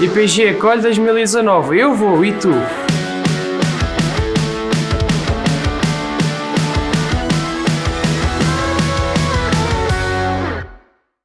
IPG Colhe 2019, eu vou e tu?